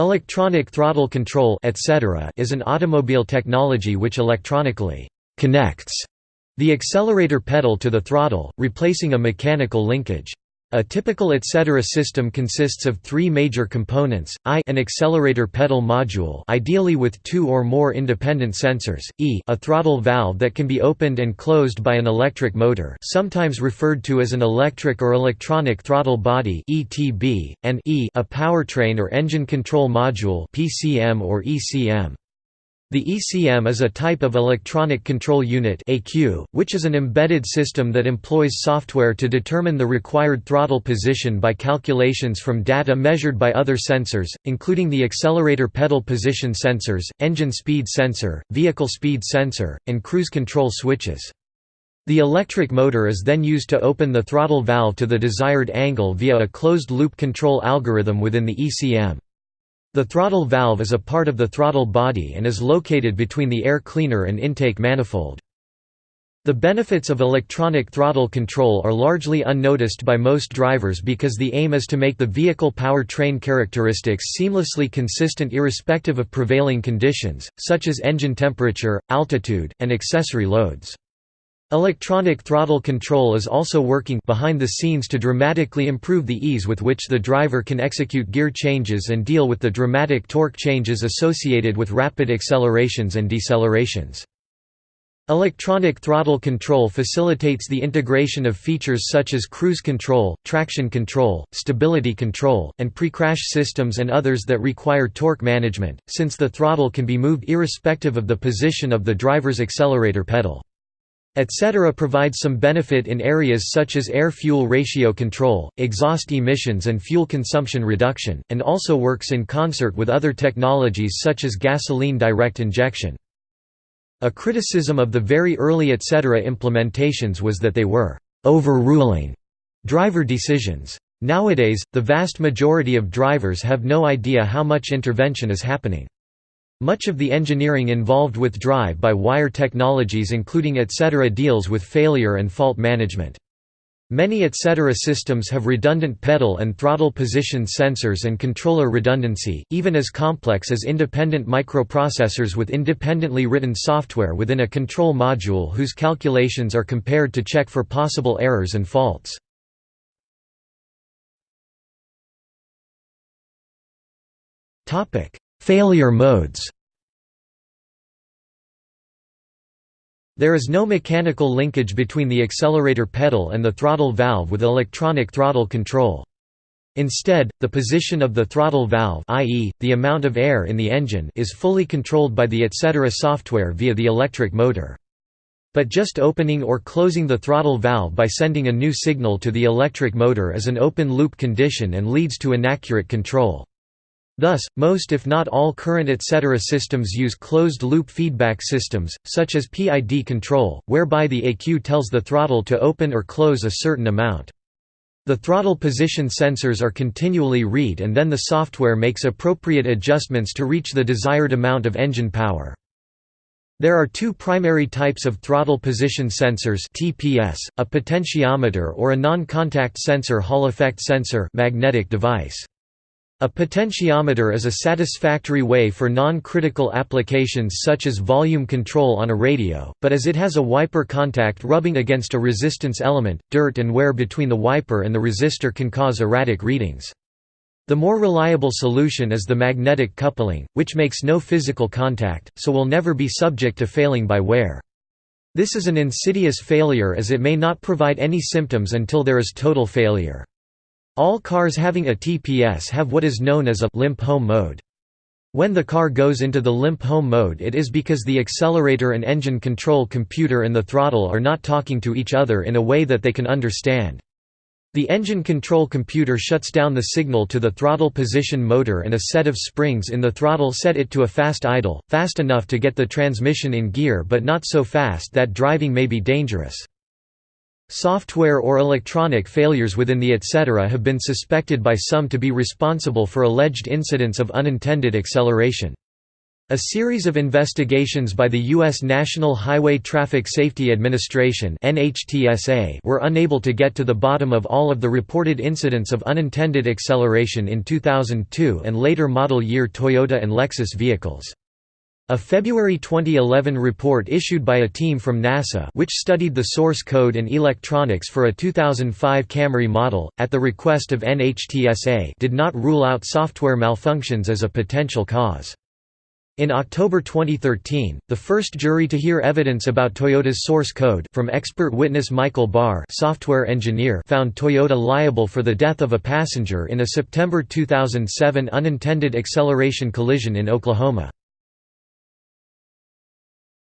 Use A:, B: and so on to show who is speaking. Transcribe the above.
A: Electronic throttle control etc. is an automobile technology which electronically «connects» the accelerator pedal to the throttle, replacing a mechanical linkage. A typical etc. system consists of three major components, I an accelerator pedal module ideally with two or more independent sensors, E a throttle valve that can be opened and closed by an electric motor sometimes referred to as an electric or electronic throttle body ETB, and E a powertrain or engine control module PCM or ECM. The ECM is a type of electronic control unit which is an embedded system that employs software to determine the required throttle position by calculations from data measured by other sensors, including the accelerator pedal position sensors, engine speed sensor, vehicle speed sensor, and cruise control switches. The electric motor is then used to open the throttle valve to the desired angle via a closed-loop control algorithm within the ECM. The throttle valve is a part of the throttle body and is located between the air cleaner and intake manifold. The benefits of electronic throttle control are largely unnoticed by most drivers because the aim is to make the vehicle power-train characteristics seamlessly consistent irrespective of prevailing conditions, such as engine temperature, altitude, and accessory loads. Electronic throttle control is also working behind the scenes to dramatically improve the ease with which the driver can execute gear changes and deal with the dramatic torque changes associated with rapid accelerations and decelerations. Electronic throttle control facilitates the integration of features such as cruise control, traction control, stability control, and pre-crash systems and others that require torque management, since the throttle can be moved irrespective of the position of the driver's accelerator pedal etc. provides some benefit in areas such as air-fuel ratio control, exhaust emissions and fuel consumption reduction, and also works in concert with other technologies such as gasoline direct injection. A criticism of the very early etc. implementations was that they were «overruling» driver decisions. Nowadays, the vast majority of drivers have no idea how much intervention is happening. Much of the engineering involved with drive-by-wire technologies including etc. deals with failure and fault management. Many etc. systems have redundant pedal and throttle position sensors and controller redundancy, even as complex as independent microprocessors with independently written software within a control module whose calculations are compared to check for possible errors and faults. Failure modes There is no mechanical linkage between the accelerator pedal and the throttle valve with electronic throttle control. Instead, the position of the throttle valve i.e., the amount of air in the engine is fully controlled by the etc. software via the electric motor. But just opening or closing the throttle valve by sending a new signal to the electric motor is an open-loop condition and leads to inaccurate control. Thus, most if not all current etc. systems use closed-loop feedback systems, such as PID control, whereby the ECU tells the throttle to open or close a certain amount. The throttle position sensors are continually read and then the software makes appropriate adjustments to reach the desired amount of engine power. There are two primary types of throttle position sensors TPS, a potentiometer or a non-contact sensor Hall effect sensor magnetic device. A potentiometer is a satisfactory way for non-critical applications such as volume control on a radio, but as it has a wiper contact rubbing against a resistance element, dirt and wear between the wiper and the resistor can cause erratic readings. The more reliable solution is the magnetic coupling, which makes no physical contact, so will never be subject to failing by wear. This is an insidious failure as it may not provide any symptoms until there is total failure. All cars having a TPS have what is known as a limp home mode. When the car goes into the limp home mode it is because the accelerator and engine control computer and the throttle are not talking to each other in a way that they can understand. The engine control computer shuts down the signal to the throttle position motor and a set of springs in the throttle set it to a fast idle, fast enough to get the transmission in gear but not so fast that driving may be dangerous. Software or electronic failures within the etc. have been suspected by some to be responsible for alleged incidents of unintended acceleration. A series of investigations by the U.S. National Highway Traffic Safety Administration were unable to get to the bottom of all of the reported incidents of unintended acceleration in 2002 and later model year Toyota and Lexus vehicles. A February 2011 report issued by a team from NASA which studied the source code and electronics for a 2005 Camry model, at the request of NHTSA did not rule out software malfunctions as a potential cause. In October 2013, the first jury to hear evidence about Toyota's source code from expert witness Michael Barr software engineer found Toyota liable for the death of a passenger in a September 2007 unintended acceleration collision in Oklahoma.